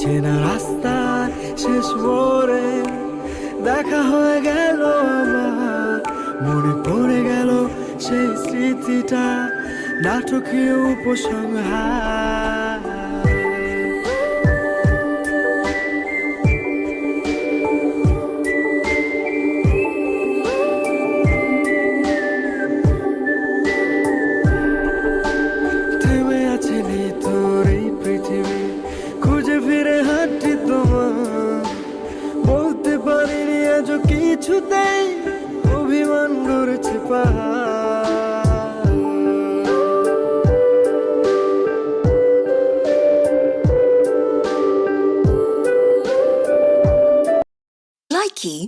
চেনা রাস্তা শেষ মোড়ে দেখা হয়ে গেল আমার, মনে পড়ে গেল সেই স্মৃতিটা, নাটকীয় উপসংহার। আজ কিছুতেই অভিমান গড়েছে পাহাড়। Likey